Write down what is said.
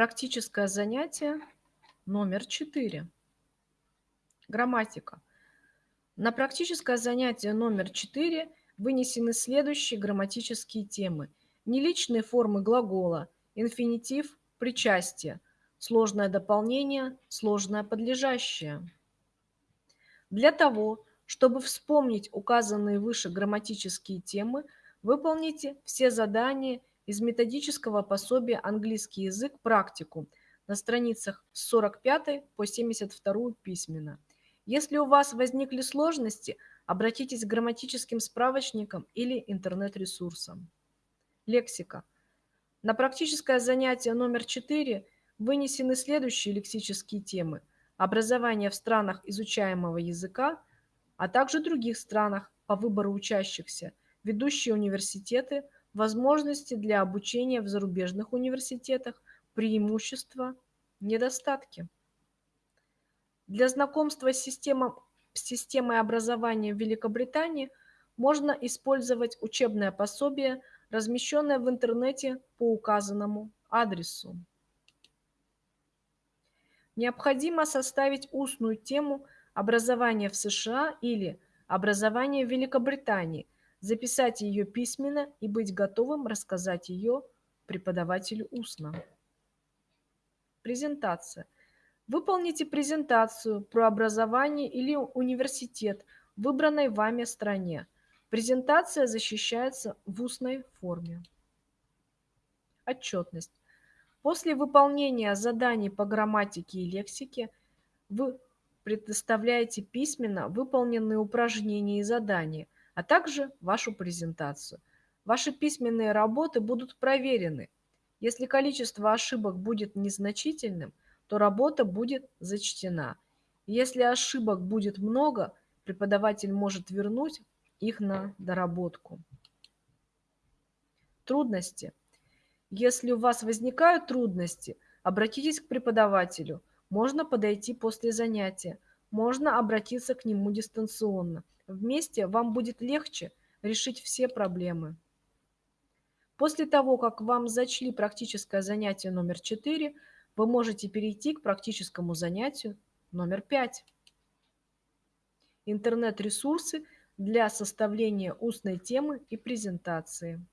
Практическое занятие номер 4. Грамматика. На практическое занятие номер 4 вынесены следующие грамматические темы. Неличные формы глагола, инфинитив, причастие, сложное дополнение, сложное подлежащее. Для того, чтобы вспомнить указанные выше грамматические темы, выполните все задания из методического пособия «Английский язык. Практикум» на страницах с 45 по 72 письменно. Если у вас возникли сложности, обратитесь к грамматическим справочникам или интернет-ресурсам. Лексика. На практическое занятие номер 4 вынесены следующие лексические темы. Образование в странах изучаемого языка, а также других странах по выбору учащихся, ведущие университеты – возможности для обучения в зарубежных университетах, преимущества, недостатки. Для знакомства с, системой, с системой образования в Великобритании можно использовать учебное пособие, размещенное в интернете по указанному адресу. Необходимо составить устную тему образования в США или образование в Великобритании – записать ее письменно и быть готовым рассказать ее преподавателю устно. Презентация. Выполните презентацию про образование или университет в выбранной вами стране. Презентация защищается в устной форме. Отчетность. После выполнения заданий по грамматике и лексике вы предоставляете письменно выполненные упражнения и задания – а также вашу презентацию. Ваши письменные работы будут проверены. Если количество ошибок будет незначительным, то работа будет зачтена. Если ошибок будет много, преподаватель может вернуть их на доработку. Трудности. Если у вас возникают трудности, обратитесь к преподавателю. Можно подойти после занятия, можно обратиться к нему дистанционно. Вместе вам будет легче решить все проблемы. После того, как вам зачли практическое занятие номер 4, вы можете перейти к практическому занятию номер 5. Интернет-ресурсы для составления устной темы и презентации.